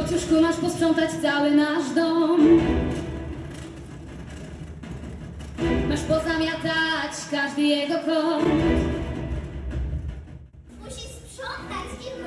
łóżku masz posprzątać cały nasz dom. Masz pozamiatać każdy jego kąt. Musisz sprzątać i